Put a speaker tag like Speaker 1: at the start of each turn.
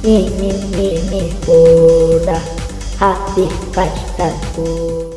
Speaker 1: Ini-ini udah habis pastaku